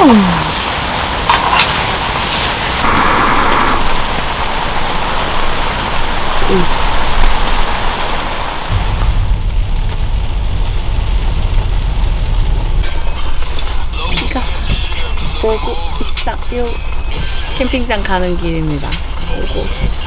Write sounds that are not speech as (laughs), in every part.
비가 오고 있어요. 캠핑장 가는 길입니다. 오고.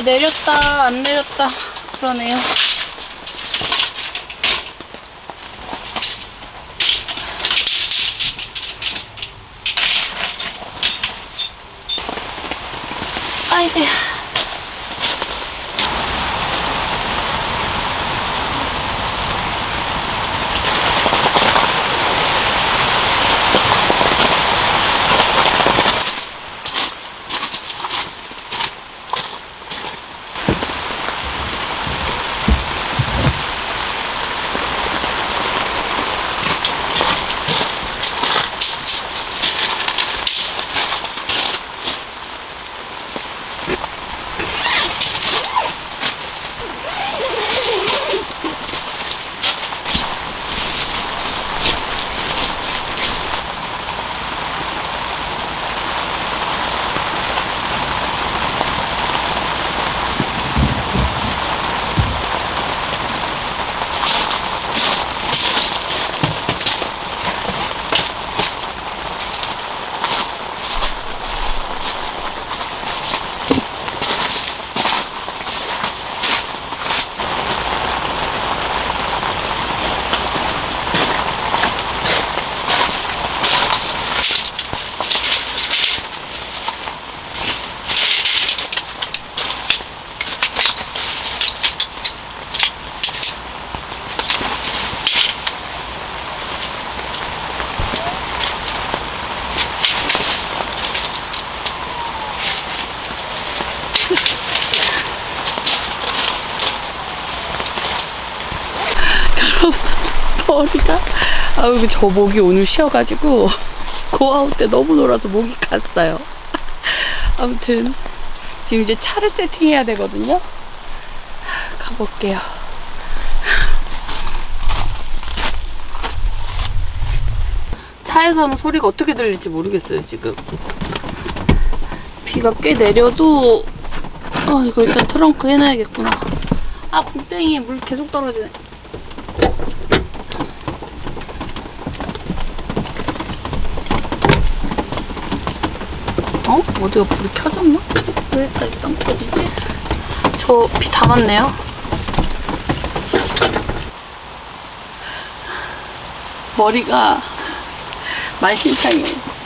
내렸다 안 내렸다 그러네요. 아이고. 머리가 아유 저 목이 오늘 쉬어가지고 고아웃 때 너무 놀아서 목이 갔어요. 아무튼 지금 이제 차를 세팅해야 되거든요. 가볼게요. 차에서는 소리가 어떻게 들릴지 모르겠어요 지금. 비가 꽤 내려도 어 이거 일단 트렁크 해놔야겠구나. 아 붕땡이에 물 계속 떨어지네. 어? 어디가 불이 켜졌나? 왜 여기까지 안 꺼지지? 저비다 맞네요. 머리가 만신창이에요.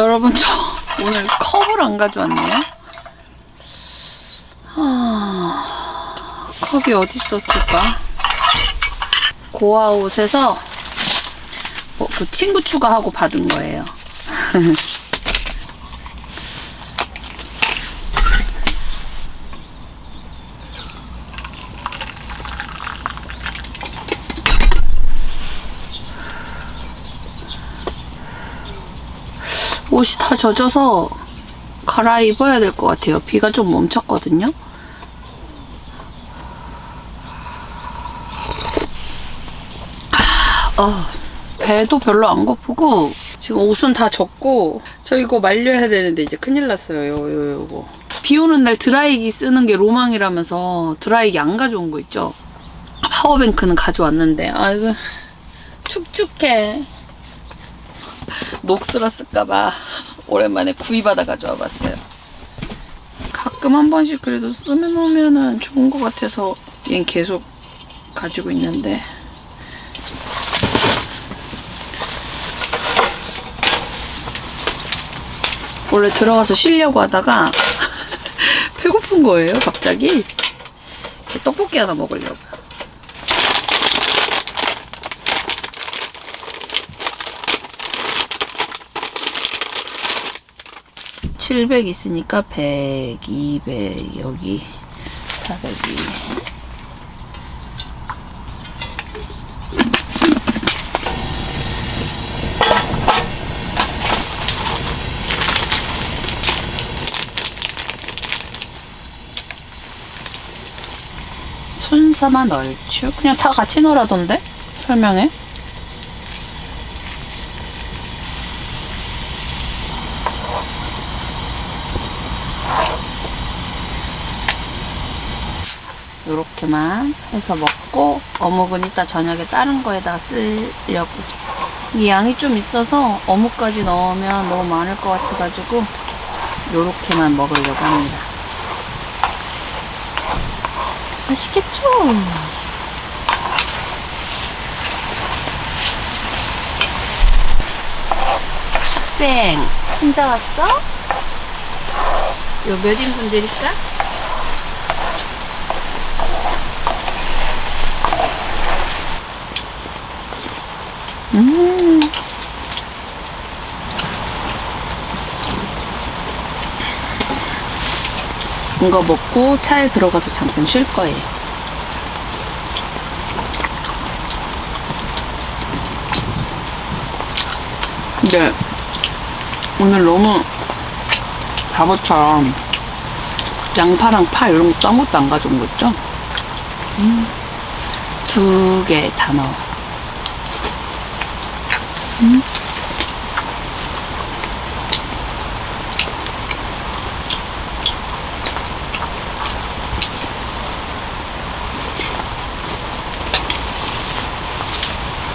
여러분 저 오늘 컵을 안 가져왔네요. 아, 컵이 어디 있었을까? 고아옷에서 뭐, 그 친구 추가하고 받은 거예요. (laughs) 옷이 다 젖어서 갈아입어야 될 것 같아요. 비가 좀 멈췄거든요. 아, 어, 배도 별로 안 고프고 지금 옷은 다 젖고 저 이거 말려야 되는데 이제 큰일 났어요. 요, 요, 요거. 비 오는 날 드라이기 쓰는 게 로망이라면서 드라이기 안 가져온 거 있죠? 파워뱅크는 가져왔는데 아 이거 축축해. 녹슬었을까봐 오랜만에 구입하다 가져와 봤어요. 가끔 한 번씩 그래도 쓰면 좋은 것 같아서 얘는 계속 가지고 있는데 원래 들어가서 쉬려고 하다가 (laughs) 배고픈 거예요 갑자기 떡볶이 하나 먹으려고요. 700 있으니까 100, 200 여기 402 순사만 얼추? 그냥 다 같이 넣으라던데? 설명해? 요렇게만 해서 먹고 어묵은 이따 저녁에 다른 거에다가 쓰려고 이 양이 좀 있어서 어묵까지 넣으면 너무 많을 것 같아가지고 요렇게만 먹으려고 합니다 맛있겠죠? 학생 혼자 왔어? 요 몇 인분 드릴까? 음. 이거 먹고 차에 들어가서 잠깐 쉴 거예요. 근데 오늘 너무 바보처럼 양파랑 파 이런 것도 아무것도 안 가져온 거 있죠? 음. 두개 다 넣어.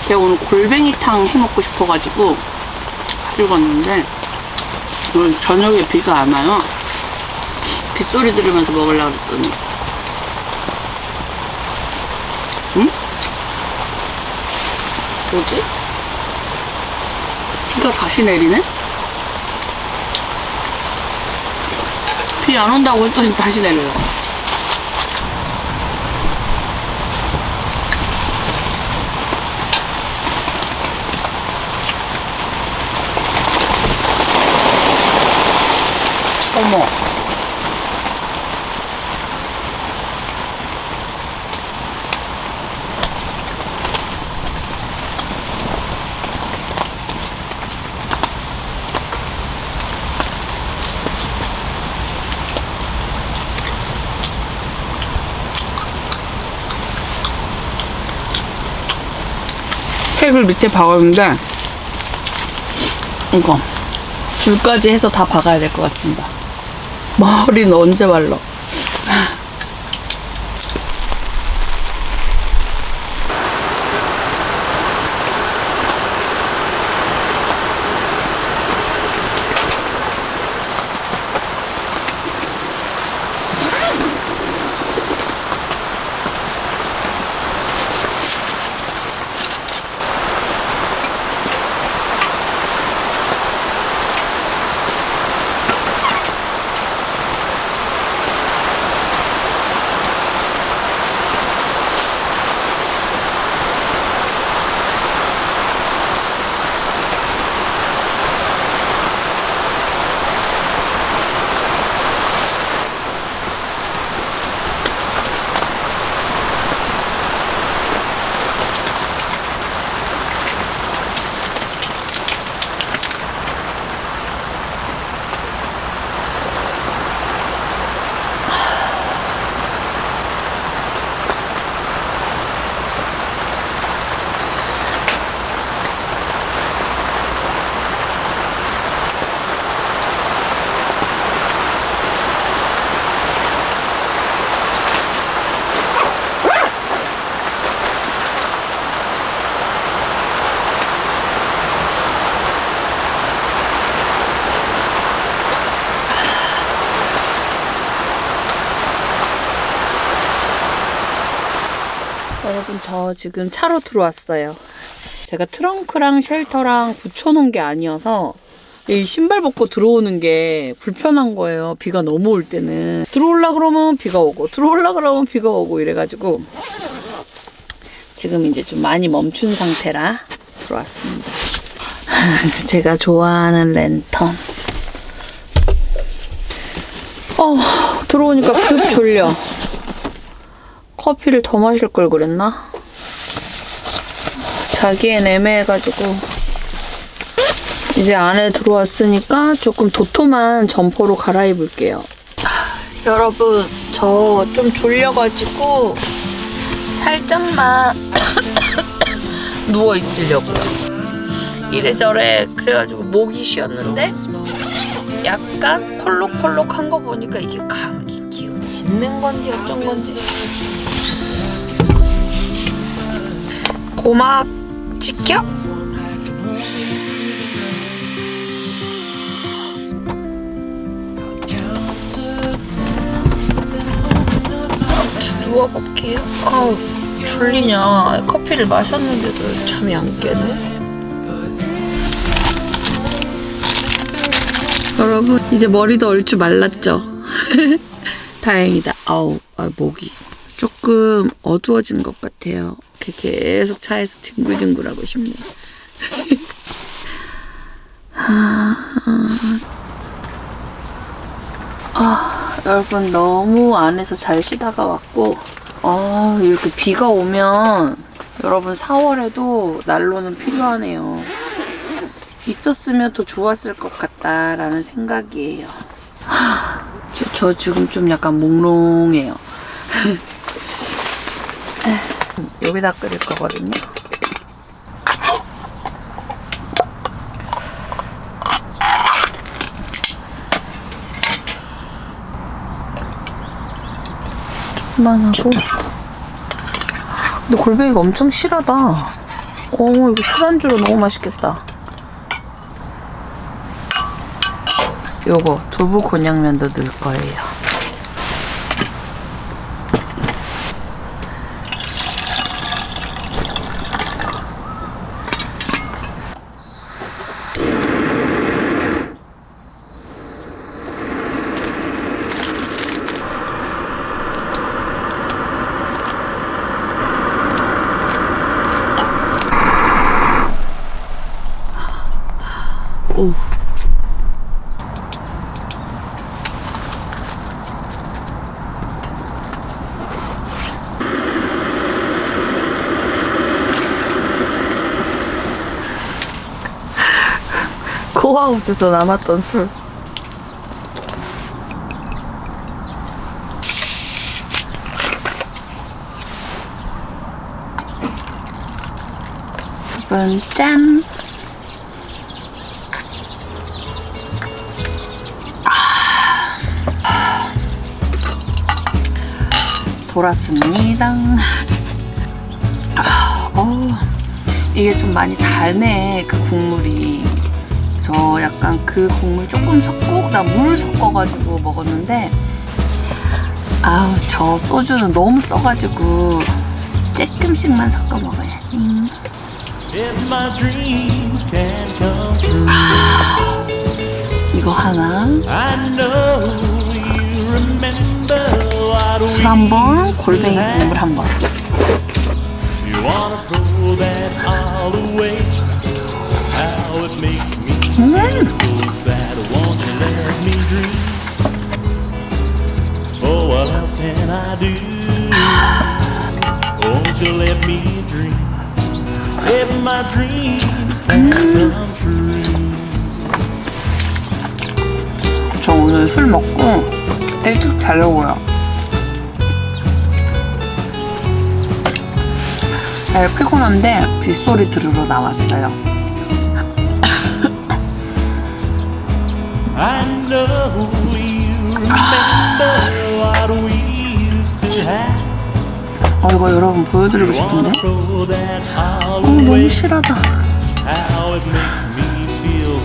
제가 오늘 골뱅이탕 해 먹고 싶어가지고 찍었는데 오늘 저녁에 비가 안 와요. 빗소리 들으면서 먹으려고 그랬더니 응? 뭐지? 비가 다시 내리네? 비 안 온다고 했더니 다시 내려요. 어머. 팩을 밑에 박았는데 이거 줄까지 해서 다 박아야 될 것 같습니다. 머리는 언제 말라? 여러분 저 지금 차로 들어왔어요. 제가 트렁크랑 쉘터랑 붙여놓은 게 아니어서 이 신발 벗고 들어오는 게 불편한 거예요. 비가 너무 올 때는 들어올라 그러면 비가 오고 들어올라 그러면 비가 오고 이래가지고 지금 이제 좀 많이 멈춘 상태라 들어왔습니다. (laughs) 제가 좋아하는 랜턴. 어 들어오니까 급 졸려. 커피를 더 마실 걸 그랬나? 자기엔 애매해가지고 이제 안에 들어왔으니까 조금 도톰한 점퍼로 갈아입을게요. 여러분 저 좀 졸려가지고 살짝만 (coughs) 누워 있으려고요. 이래저래 그래가지고 목이 쉬었는데 약간 콜록콜록한 거 보니까 이게 감기 기운이 있는 건지 어쩐 건지 고막 이렇게 누워볼게요. 아우 졸리냐 커피를 마셨는데도 잠이 안 깨네. 여러분 이제 머리도 얼추 말랐죠? (laughs) 다행이다. 아우 아, 목이 조금 어두워진 것 같아요. 계속 차에서 뒹굴뒹굴하고 싶네요. 아, 여러분 너무 안에서 잘 쉬다가 왔고 아 이렇게 비가 오면 여러분 4월에도 난로는 필요하네요. 있었으면 더 좋았을 것 같다라는 생각이에요. 하, 저, 저 지금 좀 약간 몽롱해요. (laughs) 여기다 끓일 거거든요. 조금만 하고. 근데 골뱅이가 엄청 실하다. 어, 이거 술안주로 너무 맛있겠다. 요거 두부 곤약면도 넣을 거예요. 코하우스에서 남았던 술. 이건 짠. 돌았습니다. 아, 어, 이게 좀 많이 달네 그 국물이. 저 약간 그 국물 조금 섞고 그다음 물 섞어가지고 먹었는데 아우 저 소주는 너무 써가지고 조금씩만 섞어 먹어야지. True, 이거 하나, 술 한 번, used to 골뱅이. 국물 한 번. Oh. 저 오늘 술 먹고 일찍 자려고요. 잘 피곤한데 빗소리 들으러 나왔어요. I know you remember what we used to have. 어 이거 여러분 보여드리고 싶은데? 어 너무? 실하다. Me feel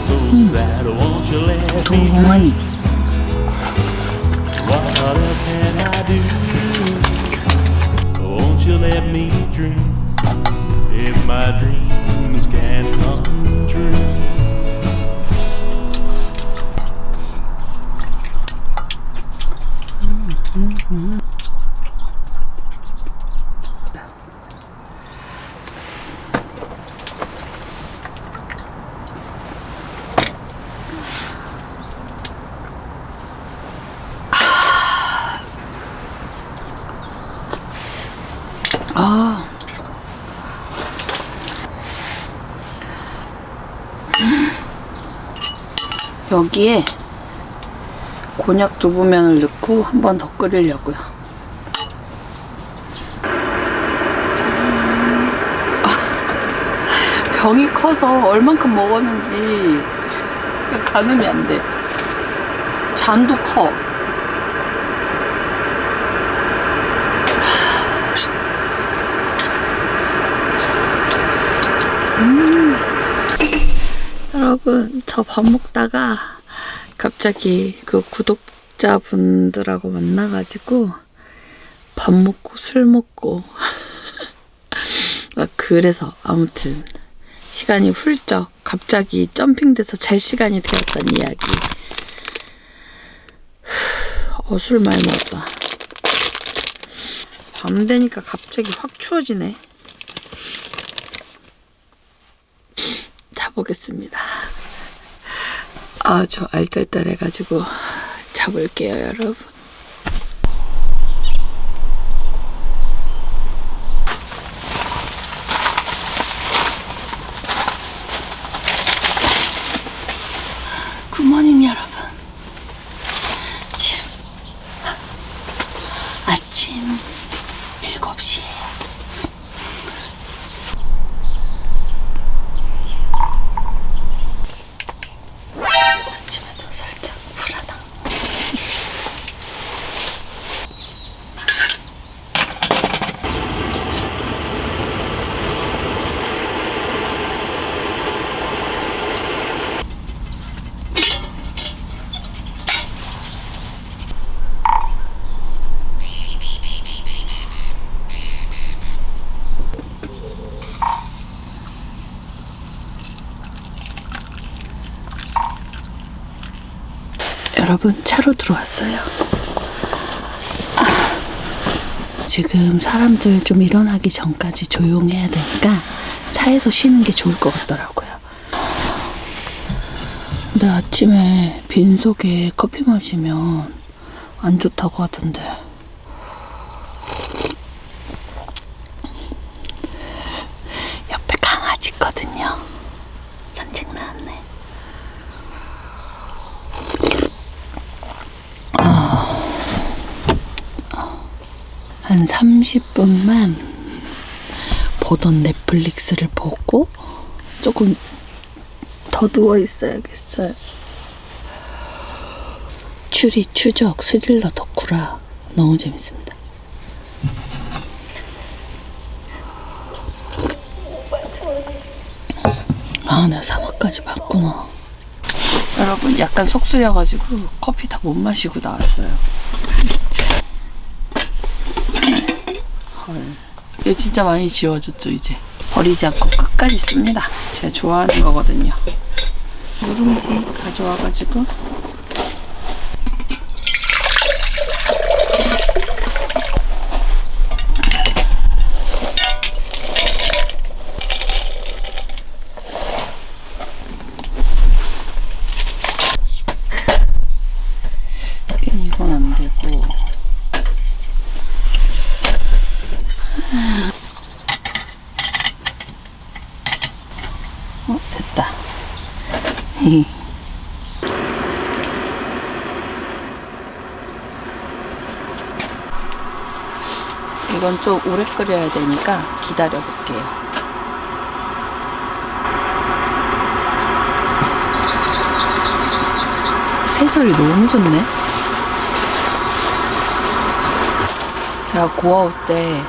여기에 곤약 두부면을 넣고 한 번 더 끓이려고요. 아, 병이 커서 얼만큼 먹었는지 가늠이 안 돼. 잔도 커. 음. 여러분 저 밥 먹다가 갑자기 그 구독자분들하고 만나가지고 밥 먹고 술 먹고 (laughs) 막 그래서 아무튼 시간이 훌쩍 갑자기 점핑돼서 잘 시간이 되었던 이야기. 어, 술 많이 먹었다. 밤 되니까 갑자기 확 추워지네. 자보겠습니다. 아, 저 알딸딸해가지고 자볼게요, 여러분. 굿모닝 여러분. 지금 아침 7시에요. 아침에도 살짝 불안하. 여러분 차로 들어왔어요. 아, 지금 사람들 좀 일어나기 전까지 조용해야 되니까 차에서 쉬는 게 좋을 것 같더라고요. 근데 아침에 빈속에 커피 마시면 안 좋다고 하던데. 옆에 강아지 있거든요. 산책 나왔네. 한 30분만 보던 넷플릭스를 보고 조금 더 누워 있어야겠어요. 추리, 추적, 스릴러 덕후라 너무 재밌습니다. 아, 내가 3화까지 봤구나. 여러분, 약간 속 쓰려가지고 커피 다 못 마시고 나왔어요. 이거 진짜 많이 지워졌죠, 이제. 버리지 않고 끝까지 씁니다. 제가 좋아하는 거거든요. 누룽지 가져와가지고. 이건 안 되고. 어, 됐다. 좀 오래 끓여야 되니까 기다려 볼게요. 새소리 너무 좋네. 제가 고아올 때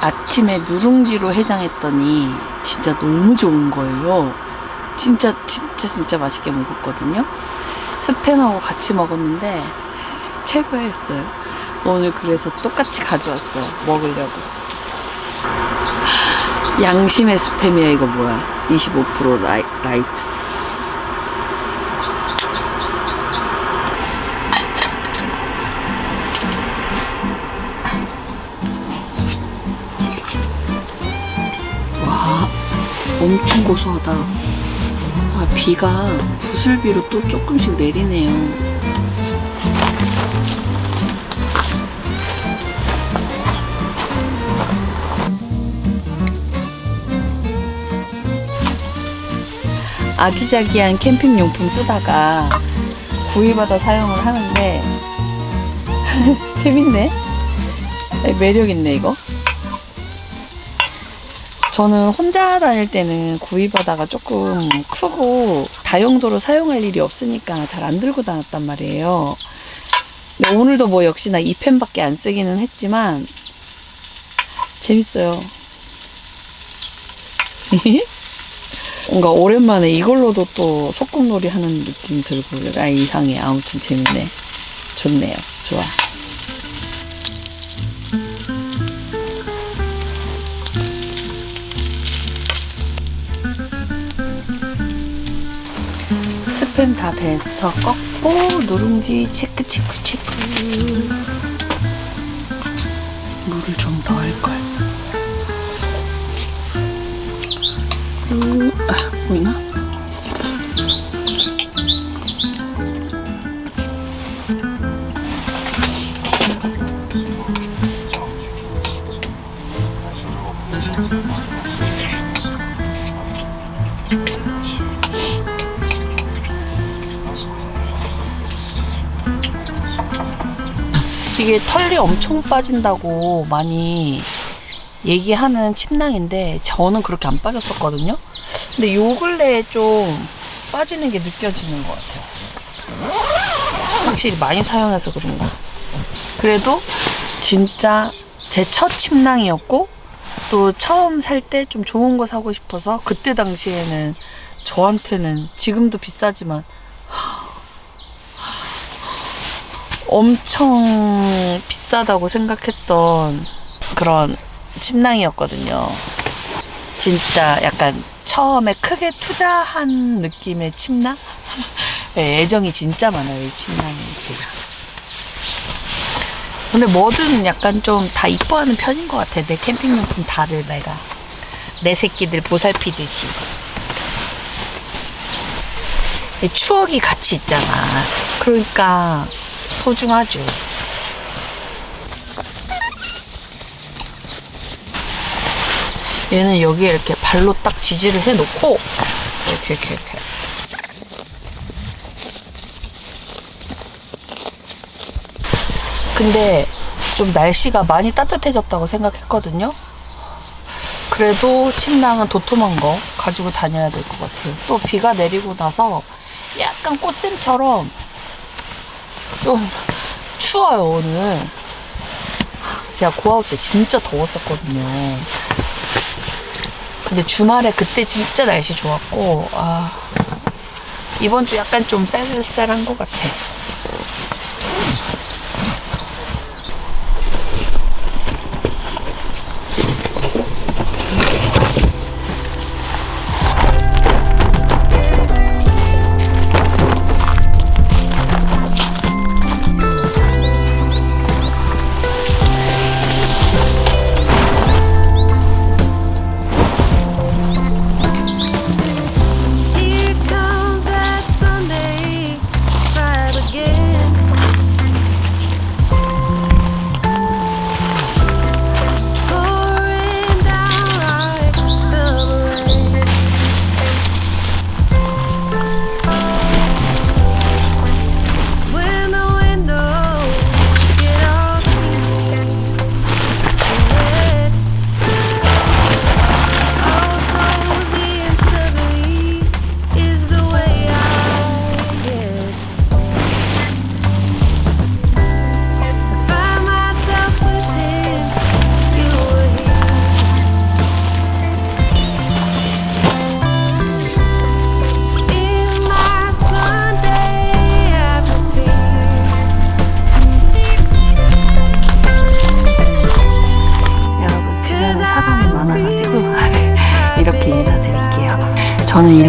아침에 누룽지로 해장했더니 진짜 너무 좋은 거예요. 진짜 진짜 진짜 맛있게 먹었거든요. 스팸하고 같이 먹었는데 최고였어요. 오늘 그래서 똑같이 가져왔어요. 먹으려고. 양심의 스팸이야 이거 뭐야? 25% 라이, 라이트. 와, 엄청 고소하다. 아, 비가 부슬비로 또 조금씩 내리네요. 아기자기한 캠핑 용품 쓰다가 구입받아 사용을 하는데 (laughs) 재밌네 매력 있네 이거 저는 혼자 다닐 때는 구이바다가 조금 크고 다용도로 사용할 일이 없으니까 잘 안 들고 다녔단 말이에요. 근데 오늘도 뭐 역시나 2펜밖에 안 쓰기는 했지만 재밌어요. (laughs) 뭔가 오랜만에 이걸로도 또 소꿉놀이 하는 느낌 들고 아 이상해 아무튼 재밌네. 좋네요. 좋아. 스팸 다 됐어 꺾고 누룽지 체크 체크 체크. 물을 좀 더 할걸. 음, 아, 보이나? 이게 털이 엄청 빠진다고 많이 얘기하는 침낭인데 저는 그렇게 안 빠졌었거든요. 근데 요 근래에 좀 빠지는 게 느껴지는 것 같아요. 확실히 많이 사용해서 그런가. 그래도 진짜 제 첫 침낭이었고 또 처음 살 때 좀 좋은 거 사고 싶어서 그때 당시에는 저한테는 지금도 비싸지만 엄청 비싸다고 생각했던 그런 침낭이었거든요. 진짜 약간 처음에 크게 투자한 느낌의 침낭? 네, (laughs) 애정이 진짜 많아요, 이 침낭이 제가. 근데 뭐든 약간 좀 다 이뻐하는 편인 것 같아. 내 캠핑용품 다를 내가. 내 새끼들 보살피듯이. 이 추억이 같이 있잖아. 그러니까 소중하죠. 얘는 여기에 이렇게 발로 딱 지지를 해놓고 이렇게 이렇게 이렇게 근데 좀 날씨가 많이 따뜻해졌다고 생각했거든요. 그래도 침낭은 도톰한 거 가지고 다녀야 될 것 같아요. 또 비가 내리고 나서 약간 꽃샘처럼 좀 추워요, 오늘. 제가 고아올 때 진짜 더웠었거든요. 근데 주말에 그때 진짜 날씨 좋았고, 아, 이번 주 약간 좀 쌀쌀한 것 같아.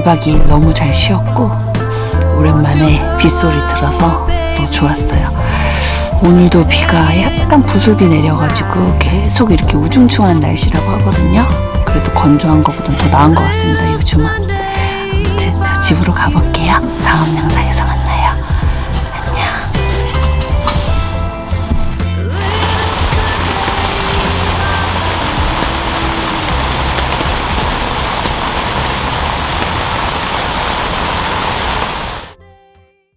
1박 2일 너무 잘 쉬었고 오랜만에 빗소리 들어서 또 좋았어요. 오늘도 비가 약간 부슬비 내려가지고 계속 이렇게 우중충한 날씨라고 하거든요. 그래도 건조한 것보단 더 나은 것 같습니다. 요즘은. 아무튼 저 집으로 가볼게요. 다음 만나요.